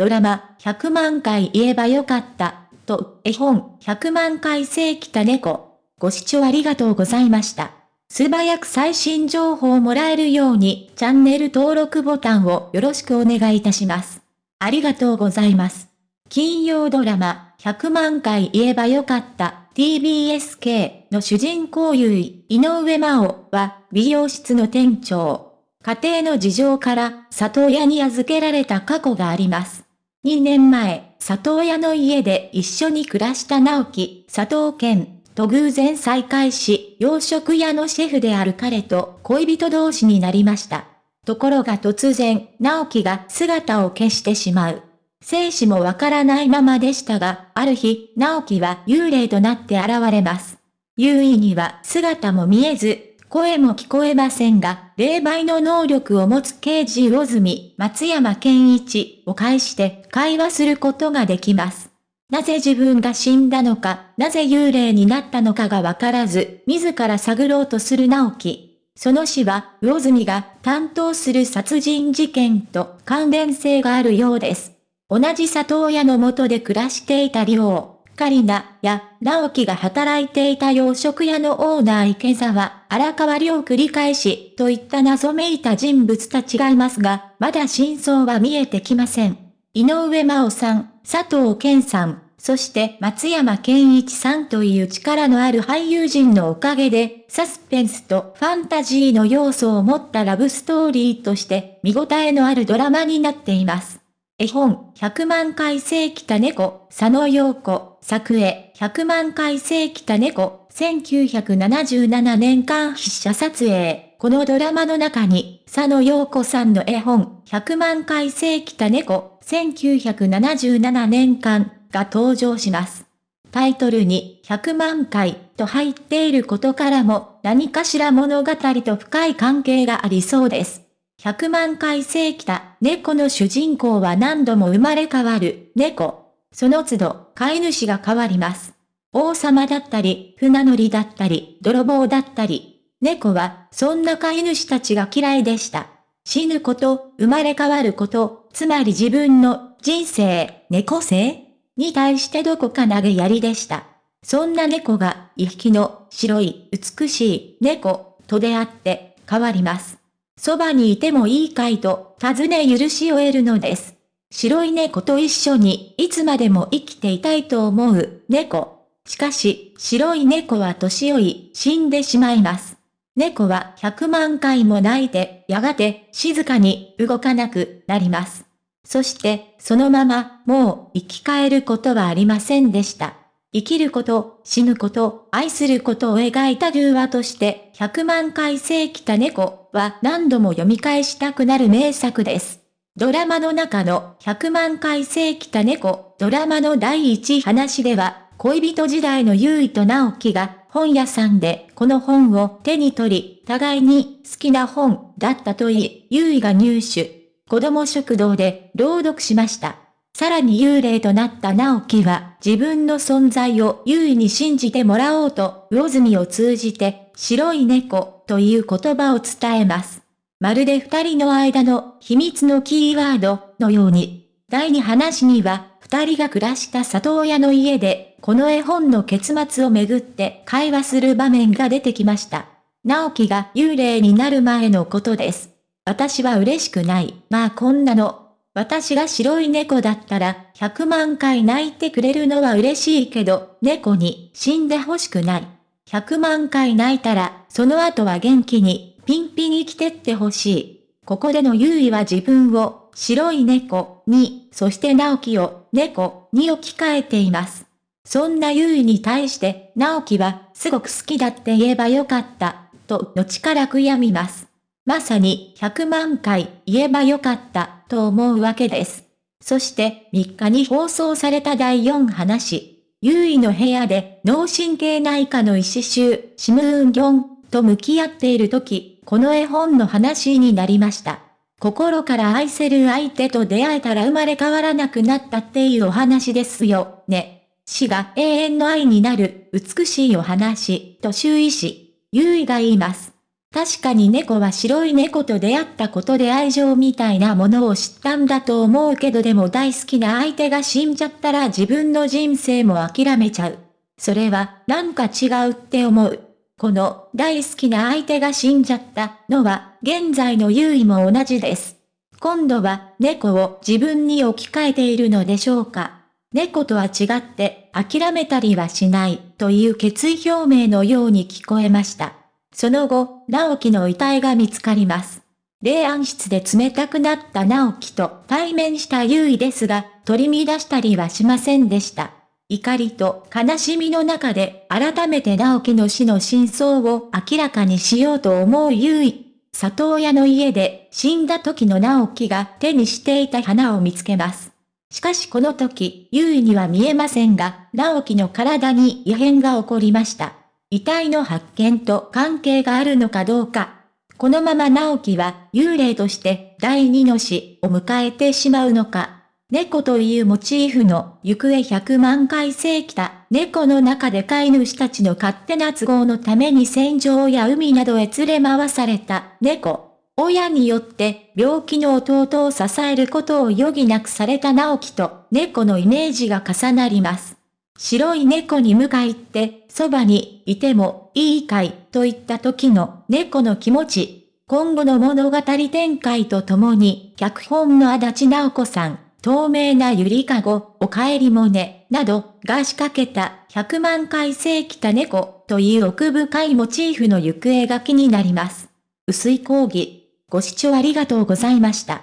ドラマ、100万回言えばよかった、と、絵本、100万回生きた猫。ご視聴ありがとうございました。素早く最新情報をもらえるように、チャンネル登録ボタンをよろしくお願いいたします。ありがとうございます。金曜ドラマ、100万回言えばよかった TBSK の主人公優位、井上真央は美容室の店長。家庭の事情から里親に預けられた過去があります。2年前、里親の家で一緒に暮らした直樹、佐藤健と偶然再会し、洋食屋のシェフである彼と恋人同士になりました。ところが突然、直樹が姿を消してしまう。生死もわからないままでしたが、ある日、直樹は幽霊となって現れます。優位には姿も見えず、声も聞こえませんが、霊媒の能力を持つ刑事魚住、松山健一を介して会話することができます。なぜ自分が死んだのか、なぜ幽霊になったのかがわからず、自ら探ろうとする直樹。その死は、魚住が担当する殺人事件と関連性があるようです。同じ里親のもとで暮らしていた寮、カリナや直樹が働いていた洋食屋のオーナー池澤、荒川亮繰り返しといった謎めいた人物たちがいますが、まだ真相は見えてきません。井上真央さん、佐藤健さん、そして松山健一さんという力のある俳優陣のおかげで、サスペンスとファンタジーの要素を持ったラブストーリーとして見応えのあるドラマになっています。絵本、100万回生きた猫、佐野陽子、作絵、100万回生きた猫、1977年間筆者撮影。このドラマの中に、佐野陽子さんの絵本、100万回生きた猫、1977年間が登場します。タイトルに100万回と入っていることからも何かしら物語と深い関係がありそうです。100万回生きた猫の主人公は何度も生まれ変わる猫。その都度飼い主が変わります。王様だったり、船乗りだったり、泥棒だったり。猫はそんな飼い主たちが嫌いでした。死ぬこと、生まれ変わること、つまり自分の人生、猫性？に対してどこか投げやりでした。そんな猫が一匹の白い美しい猫と出会って変わります。そばにいてもいいかいと、尋ね許しを得るのです。白い猫と一緒に、いつまでも生きていたいと思う、猫。しかし、白い猫は年老い、死んでしまいます。猫は100万回も泣いて、やがて、静かに動かなくなります。そして、そのまま、もう生き返ることはありませんでした。生きること、死ぬこと、愛することを描いた偶話として、100万回生きた猫は何度も読み返したくなる名作です。ドラマの中の100万回生きた猫、ドラマの第一話では、恋人時代の優衣と直樹が本屋さんでこの本を手に取り、互いに好きな本だったといい、優衣が入手。子供食堂で朗読しました。さらに幽霊となった直樹は自分の存在を優位に信じてもらおうと魚住を通じて白い猫という言葉を伝えます。まるで二人の間の秘密のキーワードのように。第二話には二人が暮らした里親の家でこの絵本の結末をめぐって会話する場面が出てきました。直樹が幽霊になる前のことです。私は嬉しくない。まあこんなの私が白い猫だったら100万回泣いてくれるのは嬉しいけど、猫に死んでほしくない。100万回泣いたら、その後は元気に、ピンピン生きてってほしい。ここでの優位は自分を、白い猫に、そして直樹を、猫に置き換えています。そんな優位に対して、直樹は、すごく好きだって言えばよかった、と、後から悔やみます。まさに100万回言えばよかったと思うわけです。そして3日に放送された第4話。優位の部屋で脳神経内科の医師集、シムーンギョンと向き合っている時、この絵本の話になりました。心から愛せる相手と出会えたら生まれ変わらなくなったっていうお話ですよ、ね。死が永遠の愛になる美しいお話、と周囲し、優位が言います。確かに猫は白い猫と出会ったことで愛情みたいなものを知ったんだと思うけどでも大好きな相手が死んじゃったら自分の人生も諦めちゃう。それはなんか違うって思う。この大好きな相手が死んじゃったのは現在の優位も同じです。今度は猫を自分に置き換えているのでしょうか。猫とは違って諦めたりはしないという決意表明のように聞こえました。その後、直樹の遺体が見つかります。霊安室で冷たくなった直樹と対面した優位ですが、取り乱したりはしませんでした。怒りと悲しみの中で改めて直樹の死の真相を明らかにしようと思う優位。里親の家で死んだ時の直樹が手にしていた花を見つけます。しかしこの時、優位には見えませんが、直樹の体に異変が起こりました。遺体の発見と関係があるのかどうか。このまま直樹は幽霊として第二の死を迎えてしまうのか。猫というモチーフの行方100万回生きた猫の中で飼い主たちの勝手な都合のために戦場や海などへ連れ回された猫。親によって病気の弟を支えることを余儀なくされた直樹と猫のイメージが重なります。白い猫に向かいって、そばにいてもいいかいといった時の猫の気持ち。今後の物語展開とともに、脚本の足立直子さん、透明なゆりかご、お帰りもね、などが仕掛けた100万回生きた猫という奥深いモチーフの行方が気になります。薄い講義。ご視聴ありがとうございました。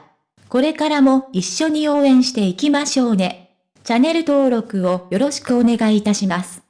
これからも一緒に応援していきましょうね。チャンネル登録をよろしくお願いいたします。